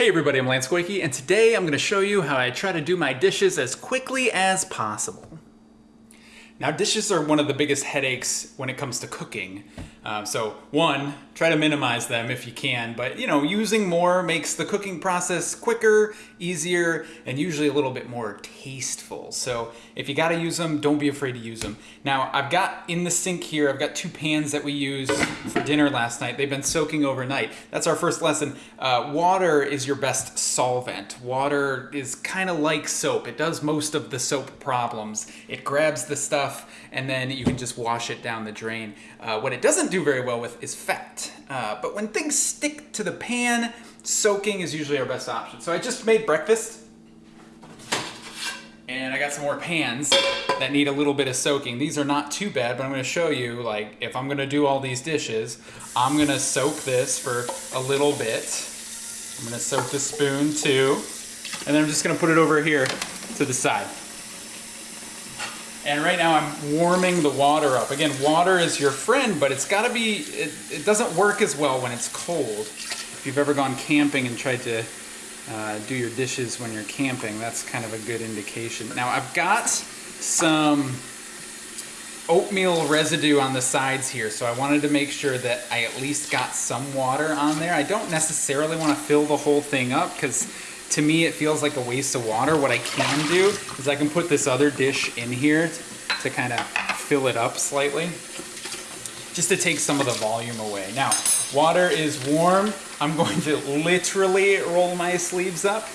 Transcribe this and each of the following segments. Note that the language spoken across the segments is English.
Hey everybody, I'm Lance Goyke, and today I'm going to show you how I try to do my dishes as quickly as possible. Now dishes are one of the biggest headaches when it comes to cooking. Um, so one, try to minimize them if you can, but you know, using more makes the cooking process quicker, easier, and usually a little bit more tasteful. So if you gotta use them, don't be afraid to use them. Now I've got in the sink here, I've got two pans that we used for dinner last night. They've been soaking overnight. That's our first lesson. Uh, water is your best solvent. Water is kind of like soap. It does most of the soap problems. It grabs the stuff and then you can just wash it down the drain. Uh, what it doesn't do very well with is fat. Uh, but when things stick to the pan, soaking is usually our best option. So I just made breakfast and I got some more pans that need a little bit of soaking. These are not too bad, but I'm gonna show you, like, if I'm gonna do all these dishes, I'm gonna soak this for a little bit. I'm gonna soak the spoon too, and then I'm just gonna put it over here to the side. And right now I'm warming the water up. Again, water is your friend, but it's gotta be, it, it doesn't work as well when it's cold. If you've ever gone camping and tried to uh, do your dishes when you're camping, that's kind of a good indication. Now I've got some oatmeal residue on the sides here, so I wanted to make sure that I at least got some water on there. I don't necessarily want to fill the whole thing up because to me it feels like a waste of water. What I can do is I can put this other dish in here to kind of fill it up slightly just to take some of the volume away. Now, water is warm. I'm going to literally roll my sleeves up.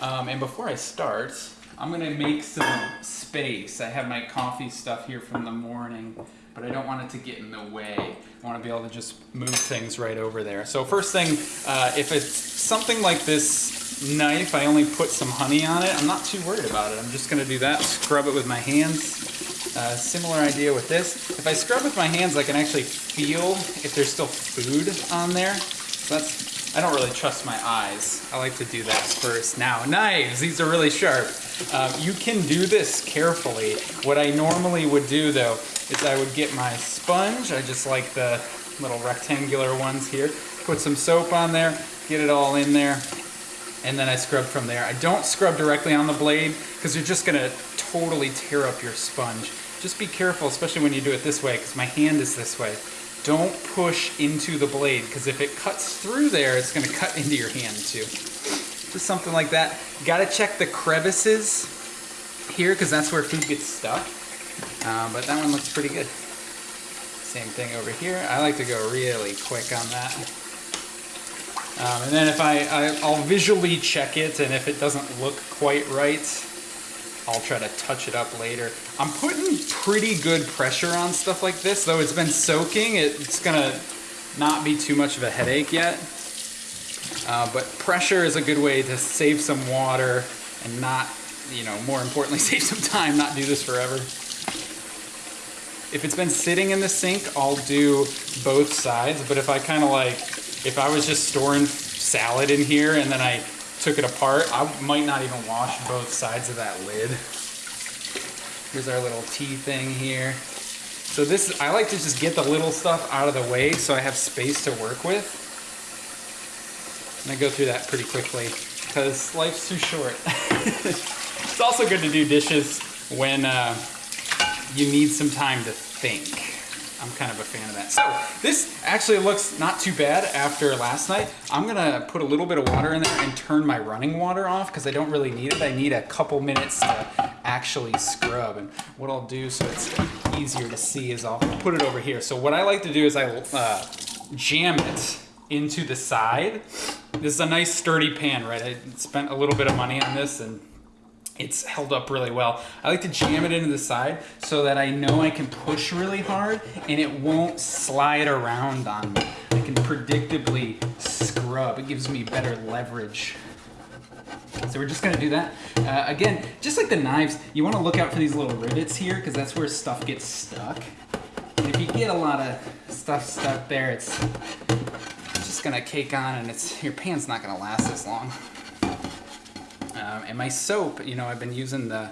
Um, and before I start, I'm gonna make some space. I have my coffee stuff here from the morning, but I don't want it to get in the way. I wanna be able to just move things right over there. So first thing, uh, if it's something like this knife, I only put some honey on it. I'm not too worried about it. I'm just gonna do that, scrub it with my hands. Uh, similar idea with this. If I scrub with my hands, I can actually feel if there's still food on there. So that's, I don't really trust my eyes. I like to do that first. Now, knives, these are really sharp. Um, you can do this carefully. What I normally would do though, is I would get my sponge, I just like the little rectangular ones here, put some soap on there, get it all in there, and then I scrub from there. I don't scrub directly on the blade because you're just gonna totally tear up your sponge. Just be careful, especially when you do it this way, because my hand is this way. Don't push into the blade, because if it cuts through there, it's gonna cut into your hand too. Just something like that. You gotta check the crevices here, because that's where food gets stuck. Uh, but that one looks pretty good. Same thing over here. I like to go really quick on that. Um, and then if I, I, I'll visually check it, and if it doesn't look quite right, I'll try to touch it up later. I'm putting pretty good pressure on stuff like this, though it's been soaking. It's gonna not be too much of a headache yet. Uh, but pressure is a good way to save some water and not, you know, more importantly, save some time, not do this forever. If it's been sitting in the sink, I'll do both sides, but if I kind of like, if I was just storing salad in here and then I took it apart, I might not even wash both sides of that lid. Here's our little tea thing here. So this, I like to just get the little stuff out of the way so I have space to work with. And I go through that pretty quickly because life's too short. it's also good to do dishes when uh, you need some time to think. I'm kind of a fan of that. So this actually looks not too bad after last night. I'm gonna put a little bit of water in there and turn my running water off because I don't really need it. I need a couple minutes to actually scrub. And what I'll do so it's easier to see is I'll put it over here. So what I like to do is I uh, jam it into the side. This is a nice sturdy pan, right? I spent a little bit of money on this and it's held up really well. I like to jam it into the side so that I know I can push really hard and it won't slide around on me. I can predictably scrub. It gives me better leverage. So we're just gonna do that. Uh, again, just like the knives, you wanna look out for these little rivets here because that's where stuff gets stuck. And if you get a lot of stuff stuck there, it's just gonna cake on and it's your pan's not gonna last as long. Um, and my soap, you know, I've been using the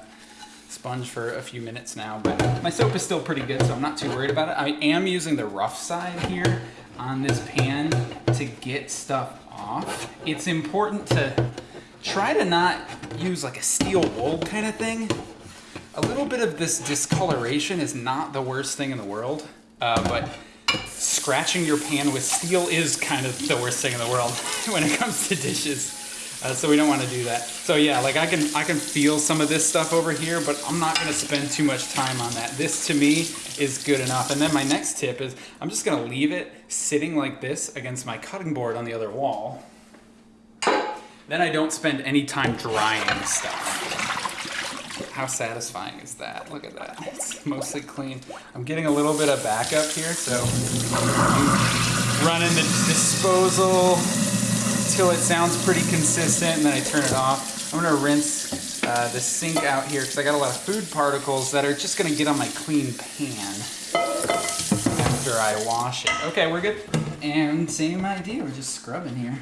sponge for a few minutes now, but my soap is still pretty good, so I'm not too worried about it. I am using the rough side here on this pan to get stuff off. It's important to try to not use like a steel wool kind of thing. A little bit of this discoloration is not the worst thing in the world, uh, but scratching your pan with steel is kind of the worst thing in the world when it comes to dishes. Uh, so we don't want to do that. So yeah, like I can I can feel some of this stuff over here, but I'm not going to spend too much time on that. This to me is good enough. And then my next tip is I'm just going to leave it sitting like this against my cutting board on the other wall. Then I don't spend any time drying stuff. How satisfying is that? Look at that. It's mostly clean. I'm getting a little bit of backup here, so running the disposal till it sounds pretty consistent and then I turn it off. I'm gonna rinse uh, the sink out here because I got a lot of food particles that are just gonna get on my clean pan after I wash it. Okay, we're good. And same idea, we're just scrubbing here.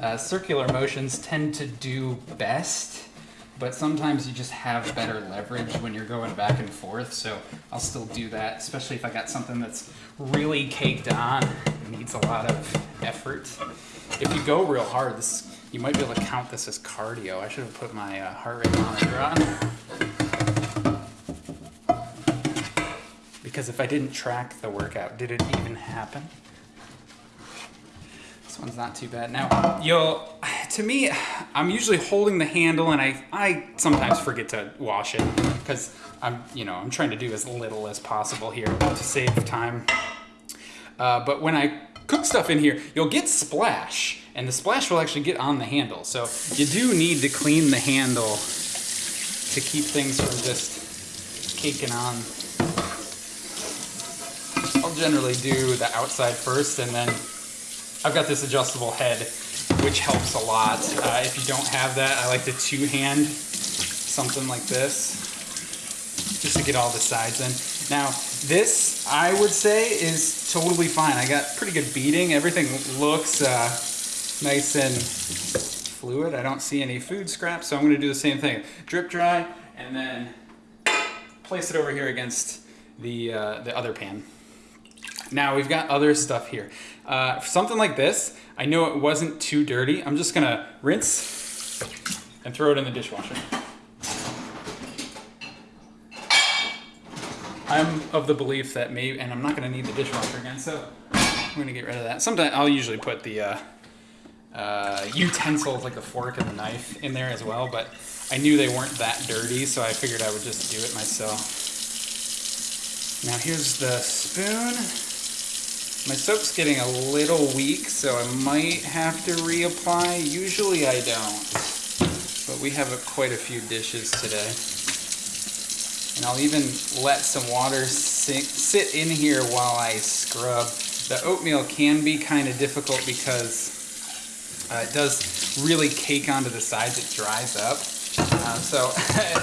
Uh, circular motions tend to do best but sometimes you just have better leverage when you're going back and forth. So I'll still do that, especially if I got something that's really caked on, it needs a lot of effort. If you go real hard, this you might be able to count this as cardio. I should have put my uh, heart rate monitor on. Because if I didn't track the workout, did it even happen? This one's not too bad. Now, you'll, to me, I'm usually holding the handle and I, I sometimes forget to wash it because I'm, you know, I'm trying to do as little as possible here to save time. Uh, but when I cook stuff in here, you'll get splash and the splash will actually get on the handle. So you do need to clean the handle to keep things from just caking on. I'll generally do the outside first and then I've got this adjustable head, which helps a lot. Uh, if you don't have that, I like to two-hand something like this, just to get all the sides in. Now, this, I would say, is totally fine. I got pretty good beating. Everything looks uh, nice and fluid. I don't see any food scraps, so I'm gonna do the same thing. Drip dry, and then place it over here against the, uh, the other pan. Now we've got other stuff here. Uh, something like this, I know it wasn't too dirty. I'm just gonna rinse and throw it in the dishwasher. I'm of the belief that maybe, and I'm not gonna need the dishwasher again, so I'm gonna get rid of that. Sometimes I'll usually put the uh, uh, utensils like the fork and the knife in there as well, but I knew they weren't that dirty, so I figured I would just do it myself. Now here's the spoon. My soap's getting a little weak, so I might have to reapply. Usually I don't, but we have a, quite a few dishes today. And I'll even let some water sink, sit in here while I scrub. The oatmeal can be kind of difficult because uh, it does really cake onto the sides. It dries up. Uh, so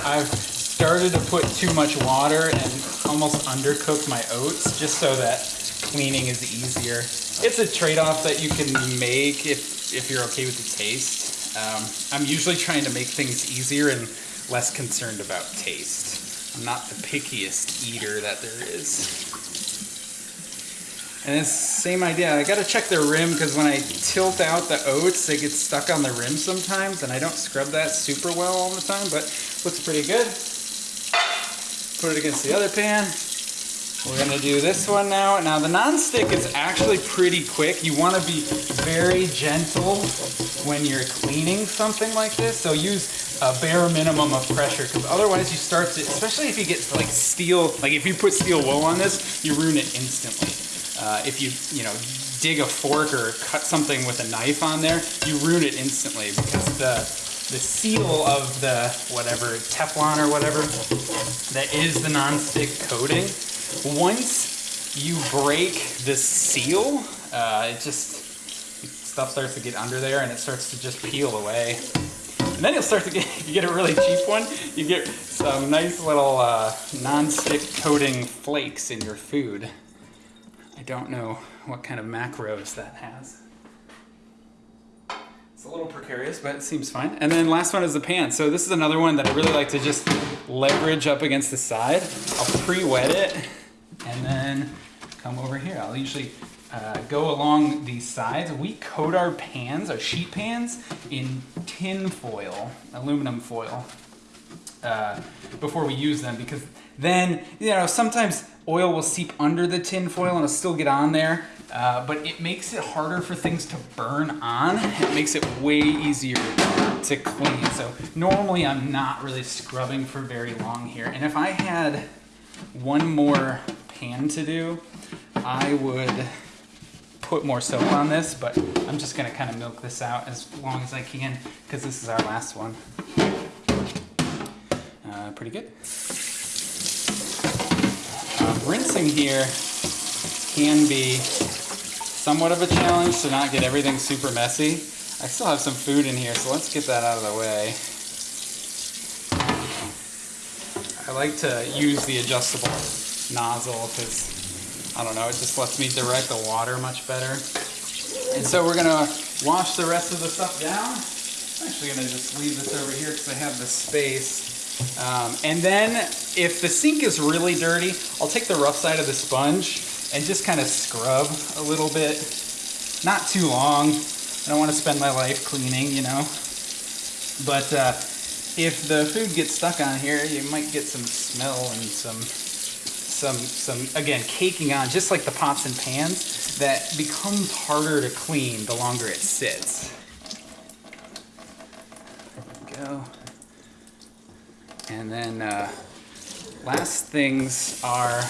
I've started to put too much water and almost undercook my oats just so that cleaning is easier. It's a trade-off that you can make if, if you're okay with the taste. Um, I'm usually trying to make things easier and less concerned about taste. I'm not the pickiest eater that there is. And it's same idea. I gotta check the rim because when I tilt out the oats, they get stuck on the rim sometimes, and I don't scrub that super well all the time, but looks pretty good. Put it against the other pan. We're gonna do this one now. Now the non-stick is actually pretty quick. You wanna be very gentle when you're cleaning something like this. So use a bare minimum of pressure because otherwise you start to, especially if you get like steel, like if you put steel wool on this, you ruin it instantly. Uh, if you, you know, dig a fork or cut something with a knife on there, you ruin it instantly because the the seal of the whatever Teflon or whatever that is the non-stick coating once you break the seal, uh, it just, stuff starts to get under there and it starts to just peel away. And then you'll start to get, you get a really cheap one, you get some nice little uh, non-stick coating flakes in your food. I don't know what kind of macros that has. It's a little precarious, but it seems fine. And then last one is the pan. So this is another one that I really like to just leverage up against the side. I'll pre-wet it and then come over here. I'll usually uh, go along these sides. We coat our pans, our sheet pans, in tin foil, aluminum foil, uh, before we use them because then, you know, sometimes oil will seep under the tin foil and it'll still get on there, uh, but it makes it harder for things to burn on. It makes it way easier to clean. So normally I'm not really scrubbing for very long here. And if I had one more pan to do, I would put more soap on this, but I'm just gonna kind of milk this out as long as I can because this is our last one. Uh, pretty good. Uh, rinsing here can be somewhat of a challenge to not get everything super messy. I still have some food in here, so let's get that out of the way. I like to use the adjustable nozzle because, I don't know, it just lets me direct the water much better. And so we're gonna wash the rest of the stuff down. I'm actually gonna just leave this over here because I have the space. Um, and then if the sink is really dirty, I'll take the rough side of the sponge and just kind of scrub a little bit. Not too long. I don't want to spend my life cleaning, you know. But uh, if the food gets stuck on here, you might get some smell and some, some, some again, caking on, just like the pots and pans, that becomes harder to clean the longer it sits. There we go. And then uh, last things are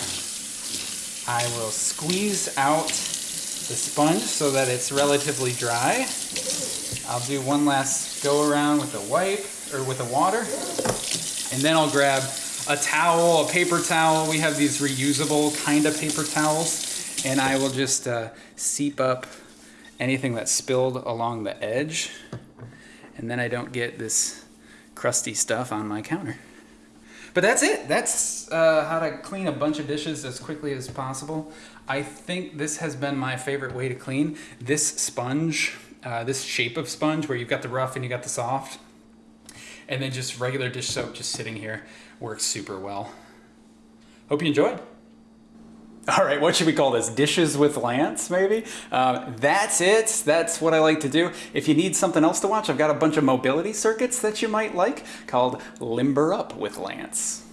I will squeeze out the sponge so that it's relatively dry. I'll do one last go around with the wipe or with the water. And then I'll grab a towel, a paper towel. We have these reusable kind of paper towels. And I will just uh, seep up anything that's spilled along the edge. And then I don't get this crusty stuff on my counter. But that's it. That's uh, how to clean a bunch of dishes as quickly as possible. I think this has been my favorite way to clean. This sponge, uh, this shape of sponge where you've got the rough and you got the soft, and then just regular dish soap just sitting here works super well. Hope you enjoyed. All right, what should we call this? Dishes with Lance, maybe? Uh, that's it. That's what I like to do. If you need something else to watch, I've got a bunch of mobility circuits that you might like called Limber Up with Lance.